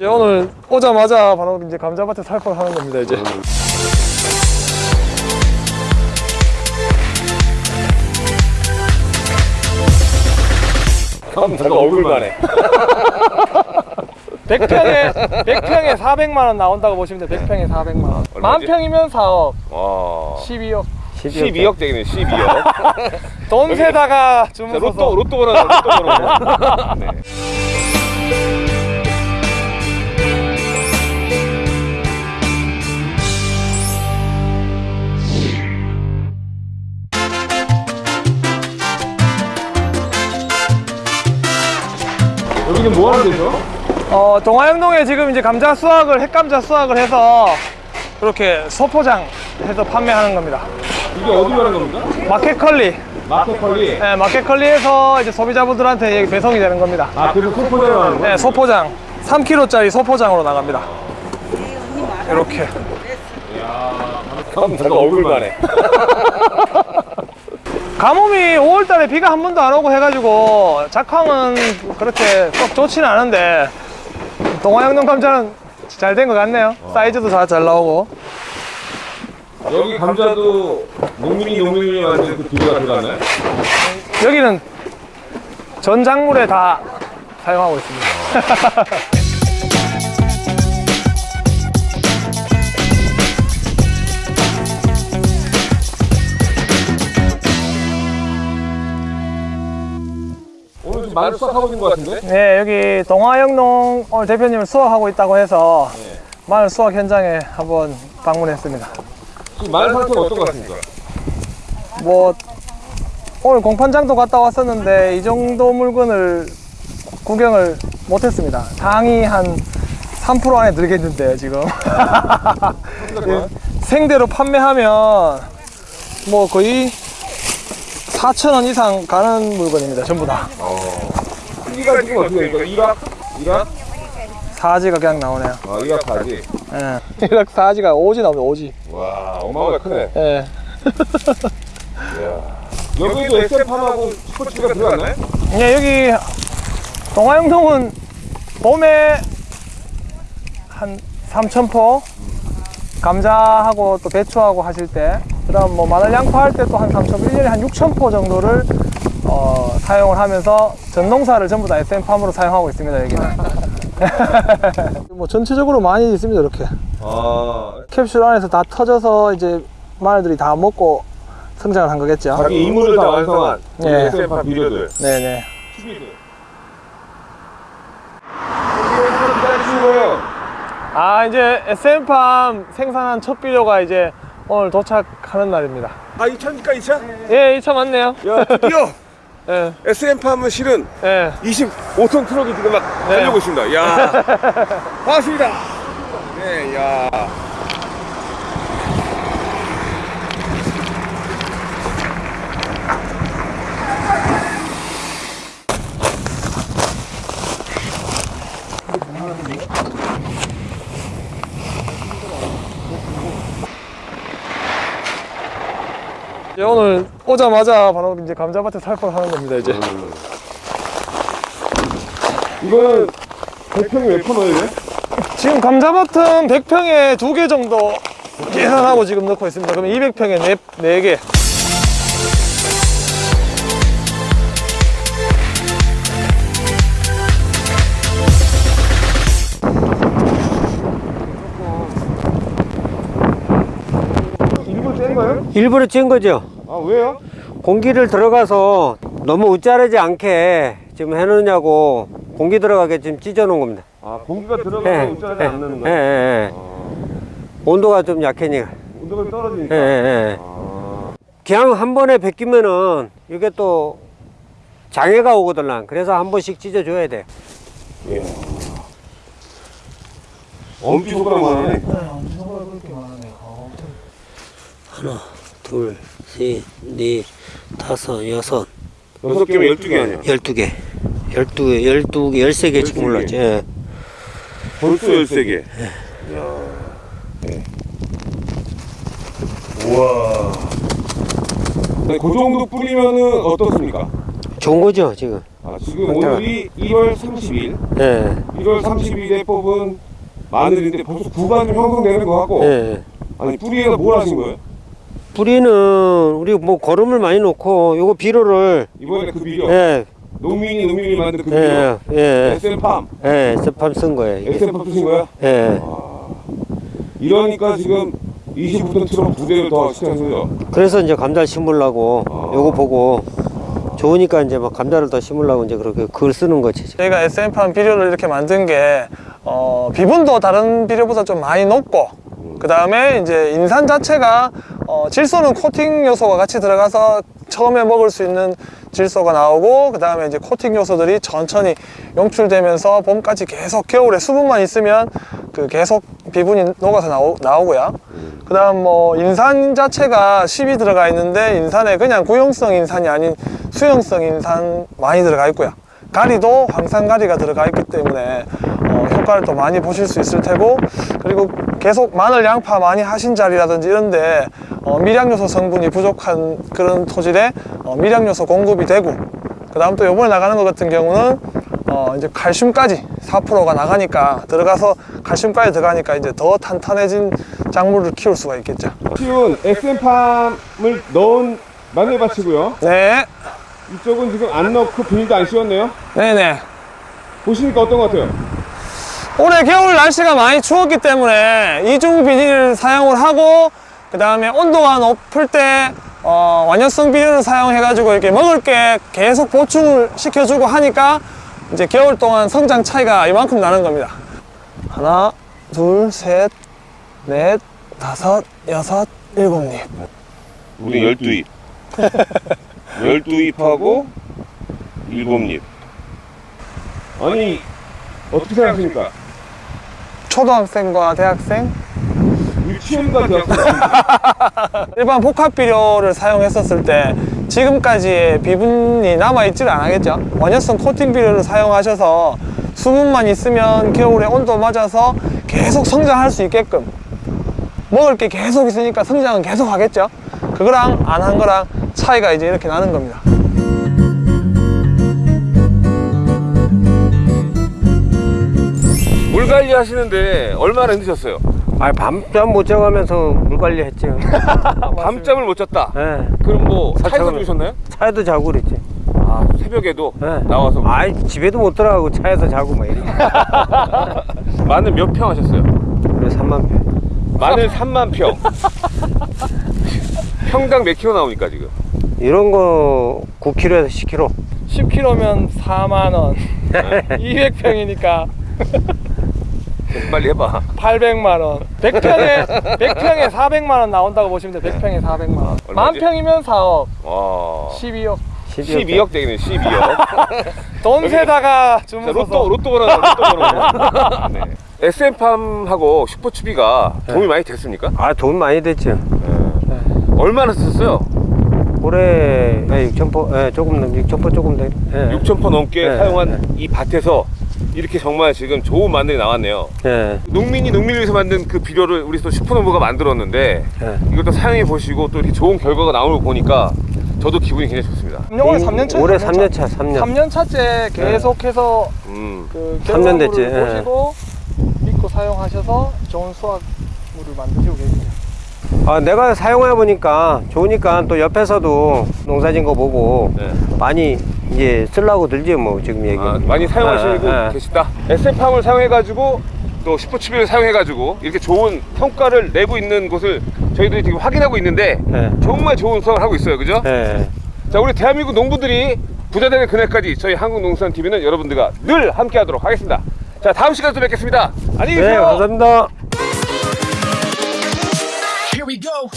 이제 오늘 오자마자 바로 이제 감자밭에 살포를 하는 겁니다 이제. 잠깐 얼굴만 해. 100평에 100평에 400만 원 나온다고 보시면 돼요 100평에 400만 원? 만 평이면 4억. 와. 12억. 12억 되겠네 12억. 돈 세다가 자, 주무서서 로또 로또 번호 로또 번호. 네. 뭐 하는 데죠? 어, 동화영동에 지금 이제 감자 수확을 핵감자 수확을 해서 이렇게 소포장 해서 판매하는 겁니다. 이게 어디 가는 겁니까? 마켓컬리. 마켓컬리? 네, 마켓컬리에서 이제 소비자분들한테 배송이 되는 겁니다. 아 그래서 소포대로 하는 거야? 네, 소포장. 3kg짜리 소포장으로 나갑니다. 이렇게. 잠깐 얼굴만 해 가뭄이 5월달에 비가 한 번도 안 오고 해가지고 작황은 그렇게 썩 좋지는 않은데 동화영동 감자는 잘 된 것 같네요. 사이즈도 다 잘 나오고. 여기 감자도 농민이 농민이 만든 그 기계가 들어갔나요? 여기는 전 작물에 다 사용하고 있습니다 좀 많이 수확하고 있는 것 같은데? 네 여기 동화영농 오늘 대표님을 수확하고 있다고 해서 마늘 수확 현장에 한번 방문했습니다. 지금 마늘 상태가 어떤 것 같습니까? 뭐 오늘 공판장도 갔다 왔었는데 이 정도 물건을 구경을 못했습니다. 당이 한 3% 안에 들겠는데요 지금. 예, 생대로 판매하면 뭐 거의 4,000원 이상 가는 물건입니다 전부 다 크기가 지금 어떻게 됩니까? 일학? 일학? 사지가 그냥 나오네요 아 일학 사지 예. 이렇게 사지가 오지 나오네 오지 와 어마어마하게 크네 예. 여기도 SM팜하고 스포츠가 들어갔나요? 예, 여기 동화영동은 봄에 한 3,000포 감자하고 또 배추하고 하실 때 그 다음 뭐 마늘 양파 할 때 또 한 3,000포 1년에 한 6,000포 정도를 어, 사용을 하면서 전농사를 전부 다 SM팜으로 사용하고 있습니다 여기는. 뭐 전체적으로 많이 있습니다 이렇게. 아. 캡슐 안에서 다 터져서 이제 마늘들이 다 먹고 성장을 한 거겠죠. 자기 임무를 다 완성한 예. SM팜 비료들. 네네. 아 이제 SM팜 생산한 첫 비료가 이제 오늘 도착하는 날입니다. 아 2차입니까 2차? 예 2차 맞네요. 야 드디어 예, SM팜은 실은 예. 25톤 트럭이 지금 막 달려오고 있습니다. 야. 반갑습니다. 네야 이제 오늘 오자마자 바로 이제 감자밭에 살포를 하는 겁니다 이제. 이거는 대평이 몇톤 넣어야 돼? 지금 감자밭은 100평에 두 개 정도 계산하고 지금 넣고 있습니다. 그러면 200평에 네, 네개 거예요? 일부러 찐 거죠. 아 왜요? 공기를 들어가서 너무 웃자르지 않게 지금 해놓냐고 공기 들어가게 지금 찢어 놓은 겁니다. 아 공기가 들어가면 웃자하지 않는 예, 거예요? 예, 예. 온도가 좀 약해니까. 온도가 예, 떨어지니까 예, 예. 아, 그냥 한 번에 베끼면은 이게 또 장애가 오거든. 그래서 한 번씩 찢어줘야 돼. 예. 엄지 손가락만 하네 둘, 셋, 넷, 다섯, 여섯, 여섯 개면 열두 개 아니야 열두 개. 열두 개, 열두 개, 열세 개 지금. 올랐지. 예. 벌써 열세 개 우와 그 정도 뿌리면은 어떻습니까? 좋은 거죠, 지금. 아, 지금 오늘이 1월 30일. 예, 1월 30일에 뽑은 마늘인데 벌써 구간 좀 형성되는 거 같고. 예. 아니 뿌리에다 뭘 하신 거예요? 뿌리는 우리 뭐 거름을 많이 놓고 요거 비료를 이번에 그 비료. 예, 농민이 농민이 만든 그 비료. 예, 예, SM팜. 예, 스팜 쓴 거예요. SM팜 쓰신 거야? 예. 이러니까 지금 20톤 트럭 두 대를 더 시켜서요. 그래서 이제 감자 심으려고 아. 요거 보고 좋으니까 이제 막 감자를 더 심으려고 이제 그렇게 글 쓰는 거지. 저희가 SM팜 비료를 이렇게 만든 게 어, 비분도 다른 비료보다 좀 많이 높고 그 다음에 이제 인산 자체가 어, 질소는 코팅 요소가 같이 들어가서 처음에 먹을 수 있는 질소가 나오고 그 다음에 이제 코팅 요소들이 천천히 용출되면서 봄까지 계속 겨울에 수분만 있으면 그 계속 비분이 녹아서 나오, 나오고요. 그 다음 뭐 인산 자체가 10이 들어가 있는데 인산에 그냥 구용성 인산이 아닌 수용성 인산 많이 들어가 있고요. 가리도 황산가리가 들어가 있기 때문에 어, 효과를 또 많이 보실 수 있을 테고 그리고 계속 마늘 양파 많이 하신 자리라든지 이런데 어, 미량요소 성분이 부족한 그런 토질에 어, 미량요소 공급이 되고 그 다음 또 요번에 나가는 것 같은 경우는 어, 이제 칼슘까지 4%가 나가니까 들어가서 칼슘까지 들어가니까 이제 더 탄탄해진 작물을 키울 수가 있겠죠. 키운 SM팜을 넣은 마늘밭이고요. 네, 이쪽은 지금 안 넣고 비닐도 안 씌웠네요. 네네. 보시니까 어떤 것 같아요? 올해 겨울 날씨가 많이 추웠기 때문에 이중 비닐을 사용을 하고 그 다음에 온도가 높을 때 어, 완연성 비닐을 사용해 가지고 이렇게 먹을 게 계속 보충을 시켜주고 하니까 이제 겨울 동안 성장 차이가 이만큼 나는 겁니다 하나 둘셋넷 다섯 여섯 일곱 잎 우리 12잎. 12잎하고 7잎. 아니, 어떻게 생각하십니까? 초등학생과 대학생? 유치원과 대학생. 일반 복합 비료를 사용했었을 때 지금까지의 비분이 남아있지를 않겠죠? 원효성 코팅 비료를 사용하셔서 수분만 있으면 겨울에 온도 맞아서 계속 성장할 수 있게끔 먹을 게 계속 있으니까 성장은 계속 하겠죠? 그거랑 안 한 거랑 차이가 이제 이렇게 나는 겁니다 물 관리 하시는데 얼마나 힘드셨어요? 아, 밤잠 못 자가면서 물 관리했죠. 밤잠을 못 잤다. 예. 그럼 뭐 차에서 주무셨나요? 차에도 자고 그랬지. 아, 새벽에도 예. 나와서 아이, 집에도 못 들어가고 차에서 자고 막 이래. 마늘 몇 평 하셨어요? 그래, 3만 평. 마늘 3만 평. 평당 몇 킬로 나오니까 지금? 이런 거 9kg에서 10kg. 10kg면 4만 원 200평이니까 빨리 해봐. 800만원 100평에 100평에 400만원 나온다고 보시면 돼요 100평에 400만원 얼마지? 만평이면 4억 와. 12억 12억 되겠네, 12억. 돈 세다가 자, 로또, 로또 번호, 로또 번호. 네. SM팜하고 슈퍼추비가 도움이 많이 됐습니까? 아, 돈 많이 됐죠. 얼마나 썼어요? 올해 6,000포, 예, 조금 넘, 6,000포 조금 돼. 예. 6,000포 넘게 네, 사용한 이 밭에서 이렇게 정말 지금 좋은 마늘이 나왔네요. 예. 농민이 농민을 위해서 만든 그 비료를 우리 또 슈퍼노브가 만들었는데 예. 이것도 사용해 보시고 또 이렇게 좋은 결과가 나오는 걸 보니까 저도 기분이 굉장히 좋습니다. 올해 3년 차 올해 3년 차, 3년. 3년 차째 계속해서 음. 그 삼년 됐지, 결과물을 예. 보시고 믿고 사용하셔서 좋은 수확물을 만드시고. 아, 내가 사용해 보니까 좋으니까 또 옆에서도 농사진 거 보고 네. 많이 이제 쓰려고 들지 뭐 지금 얘기. 아, 많이 사용하시고 예, 예. 계시다. SM팜을 사용해 가지고 또 슈퍼추비를 사용해 가지고 이렇게 좋은 성과를 내고 있는 곳을 저희들이 지금 확인하고 있는데 예. 정말 좋은 수확을 하고 있어요, 그죠? 예. 자, 우리 대한민국 농부들이 부자 되는 그날까지 저희 한국농수산TV는 여러분들과 늘 함께 하도록 하겠습니다. 자, 다음 시간에 또 뵙겠습니다. 안녕히 네, 계세요. 감사합니다. go.